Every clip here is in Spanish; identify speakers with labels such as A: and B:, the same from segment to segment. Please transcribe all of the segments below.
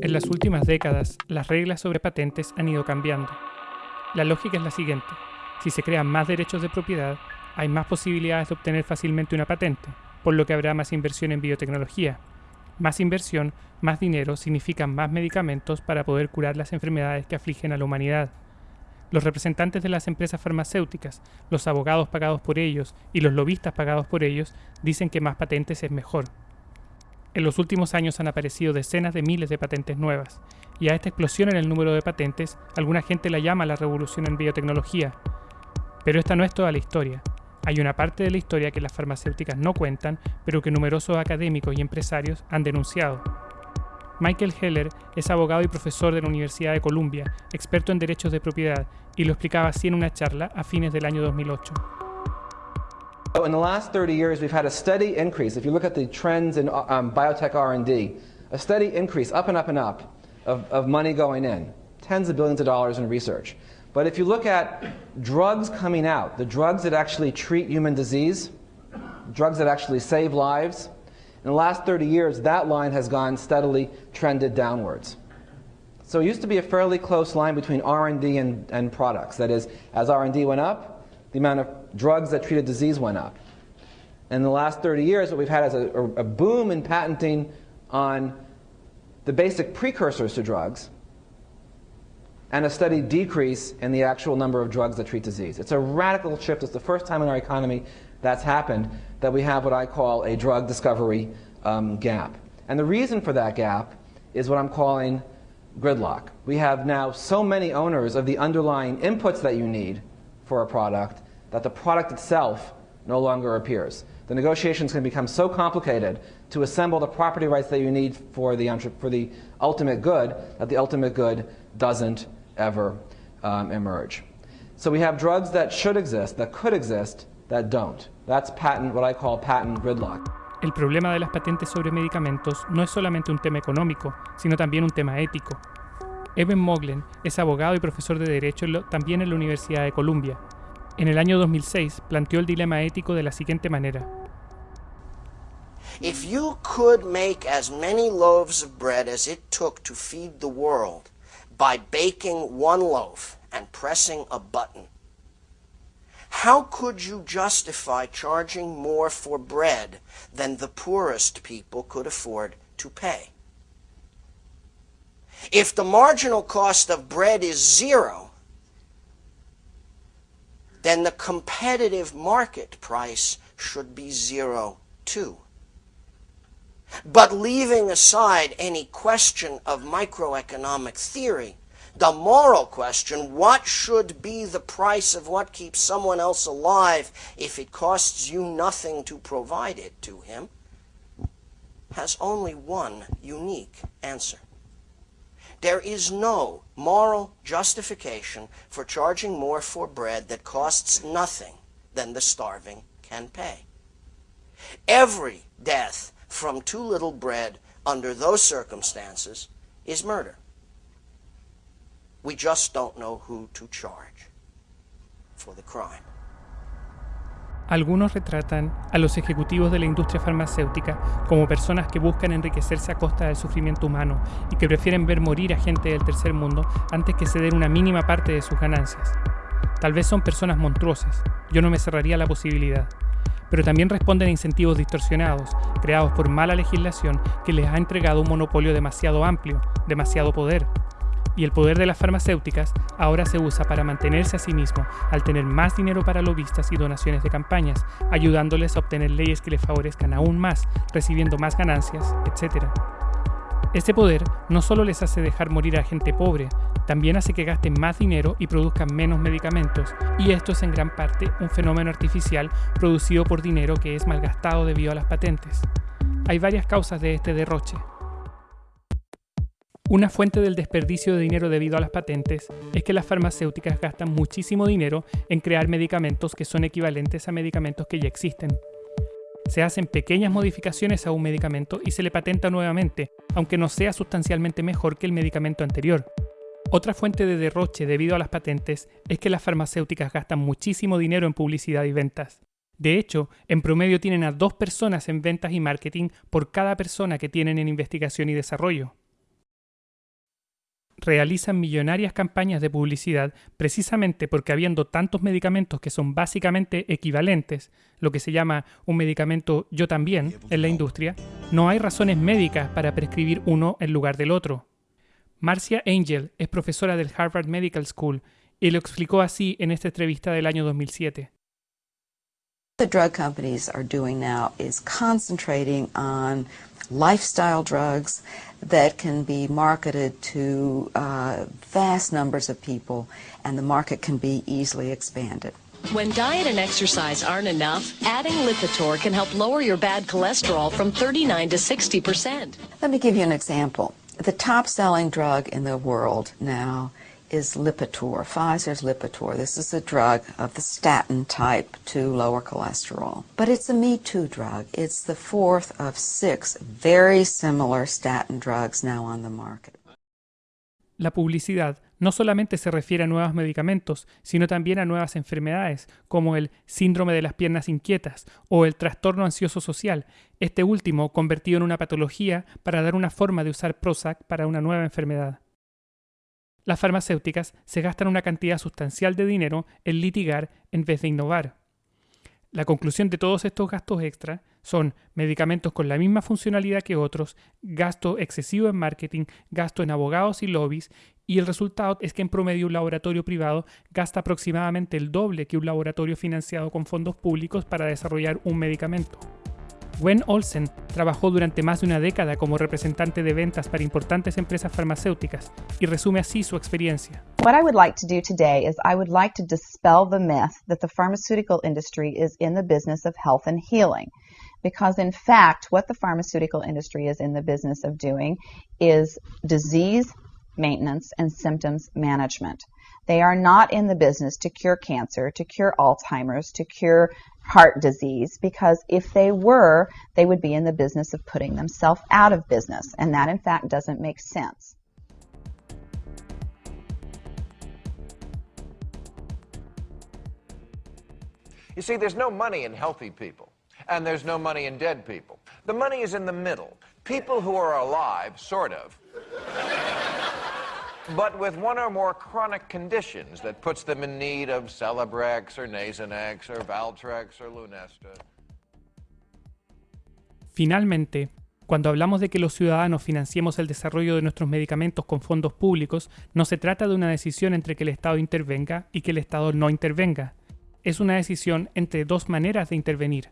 A: En las últimas décadas, las reglas sobre patentes han ido cambiando. La lógica es la siguiente. Si se crean más derechos de propiedad, hay más posibilidades de obtener fácilmente una patente, por lo que habrá más inversión en biotecnología. Más inversión, más dinero significan más medicamentos para poder curar las enfermedades que afligen a la humanidad. Los representantes de las empresas farmacéuticas, los abogados pagados por ellos y los lobistas pagados por ellos dicen que más patentes es mejor. En los últimos años han aparecido decenas de miles de patentes nuevas, y a esta explosión en el número de patentes, alguna gente la llama la revolución en biotecnología. Pero esta no es toda la historia. Hay una parte de la historia que las farmacéuticas no cuentan, pero que numerosos académicos y empresarios han denunciado. Michael Heller es abogado y profesor de la Universidad de Columbia, experto en derechos de propiedad, y lo explicaba así en una charla a fines del año 2008.
B: In the last 30 years, we've had a steady increase. If you look at the trends in um, biotech R&D, a steady increase, up and up and up, of, of money going in, tens of billions of dollars in research. But if you look at drugs coming out, the drugs that actually treat human disease, drugs that actually save lives, in the last 30 years, that line has gone steadily trended downwards. So it used to be a fairly close line between R&D and, and products. That is, as R&D went up, the amount of drugs that treated disease went up. In the last 30 years, what we've had is a, a boom in patenting on the basic precursors to drugs and a steady decrease in the actual number of drugs that treat disease. It's a radical shift. It's the first time in our economy that's happened that we have what I call a drug discovery um, gap. And the reason for that gap is what I'm calling gridlock. We have now so many owners of the underlying inputs that you need for a product that the product itself no longer appears. The negotiations can become so complicated to assemble the property rights that you need for the, for the ultimate good that the ultimate good doesn't ever um, emerge. So we have drugs that should exist, that could exist, that don't. That's patent, what I call patent gridlock.
A: El problema de las patentes sobre medicamentos no es solamente un tema económico, sino también un tema ético. Evan Moglen es abogado y profesor de Derecho también en la Universidad de Columbia. En el año 2006 planteó el dilema ético de la siguiente manera.
C: If you could make as many loaves of bread as it took to feed the world by baking one loaf and pressing a button, how could you justify charging more for bread than the poorest people could afford to pay? If the marginal cost of bread is zero, then the competitive market price should be zero too. But leaving aside any question of microeconomic theory, the moral question, what should be the price of what keeps someone else alive if it costs you nothing to provide it to him, has only one unique answer. There is no moral justification for charging more for bread that costs nothing than the starving can pay. Every death from too little bread under those circumstances is murder. We just don't know who to charge for the crime.
A: Algunos retratan a los ejecutivos de la industria farmacéutica como personas que buscan enriquecerse a costa del sufrimiento humano y que prefieren ver morir a gente del tercer mundo antes que ceder una mínima parte de sus ganancias. Tal vez son personas monstruosas, yo no me cerraría la posibilidad, pero también responden a incentivos distorsionados, creados por mala legislación que les ha entregado un monopolio demasiado amplio, demasiado poder, y el poder de las farmacéuticas ahora se usa para mantenerse a sí mismo al tener más dinero para lobistas y donaciones de campañas, ayudándoles a obtener leyes que les favorezcan aún más, recibiendo más ganancias, etc. Este poder no solo les hace dejar morir a gente pobre, también hace que gasten más dinero y produzcan menos medicamentos, y esto es en gran parte un fenómeno artificial producido por dinero que es malgastado debido a las patentes. Hay varias causas de este derroche, una fuente del desperdicio de dinero debido a las patentes es que las farmacéuticas gastan muchísimo dinero en crear medicamentos que son equivalentes a medicamentos que ya existen. Se hacen pequeñas modificaciones a un medicamento y se le patenta nuevamente, aunque no sea sustancialmente mejor que el medicamento anterior. Otra fuente de derroche debido a las patentes es que las farmacéuticas gastan muchísimo dinero en publicidad y ventas. De hecho, en promedio tienen a dos personas en ventas y marketing por cada persona que tienen en investigación y desarrollo. Realizan millonarias campañas de publicidad precisamente porque habiendo tantos medicamentos que son básicamente equivalentes, lo que se llama un medicamento yo también en la industria, no hay razones médicas para prescribir uno en lugar del otro. Marcia Angel es profesora del Harvard Medical School y lo explicó así en esta entrevista del año 2007.
D: The drug companies are doing now is concentrating on lifestyle drugs that can be marketed to uh, vast numbers of people and the market can be easily expanded.
E: When diet and exercise aren't enough, adding Lipitor can help lower your bad cholesterol from 39 to 60%.
D: Let me give you an example. The top selling drug in the world now is Lipitor, Pfizer's Lipitor. This is a drug of the statin type to lower cholesterol. But it's a Me Too drug. It's the fourth of six very similar statin drugs now on the market.
A: La publicidad no solamente se refiere a nuevos medicamentos, sino también a nuevas enfermedades, como el síndrome de las piernas inquietas o el trastorno ansioso social, este último convertido en una patología para dar una forma de usar Prozac para una nueva enfermedad las farmacéuticas se gastan una cantidad sustancial de dinero en litigar en vez de innovar. La conclusión de todos estos gastos extra son medicamentos con la misma funcionalidad que otros, gasto excesivo en marketing, gasto en abogados y lobbies, y el resultado es que en promedio un laboratorio privado gasta aproximadamente el doble que un laboratorio financiado con fondos públicos para desarrollar un medicamento. Gwen Olsen trabajó durante más de una década como representante de ventas para importantes empresas farmacéuticas y resume así su experiencia.
F: What I would like to do today is I would like to dispel the myth that the pharmaceutical industry is in the business of health and healing. Because in fact, what the pharmaceutical industry is in the business of doing is disease maintenance and symptoms management. They are not in the business to cure cancer, to cure Alzheimer's, to cure heart disease, because if they were, they would be in the business of putting themselves out of business. And that, in fact, doesn't make sense.
G: You see, there's no money in healthy people, and there's no money in dead people. The money is in the middle. People who are alive, sort of but with one or more chronic conditions that puts them in need of Celebrex or Nasonex or Valtrex or Lunesta.
A: Finalmente, cuando hablamos de que los ciudadanos financiemos el desarrollo de nuestros medicamentos con fondos públicos, no se trata de una decisión entre que el Estado intervenga y que el Estado no intervenga. Es una decisión entre dos maneras de intervenir.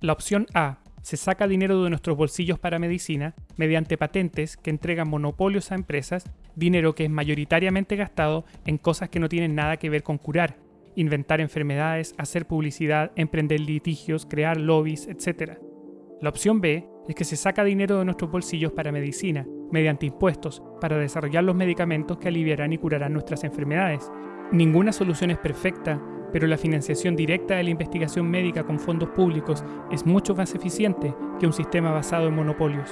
A: La opción A se saca dinero de nuestros bolsillos para medicina mediante patentes que entregan monopolios a empresas, dinero que es mayoritariamente gastado en cosas que no tienen nada que ver con curar, inventar enfermedades, hacer publicidad, emprender litigios, crear lobbies, etc. La opción B es que se saca dinero de nuestros bolsillos para medicina, mediante impuestos, para desarrollar los medicamentos que aliviarán y curarán nuestras enfermedades. Ninguna solución es perfecta, pero la financiación directa de la investigación médica con fondos públicos es mucho más eficiente que un sistema basado en monopolios.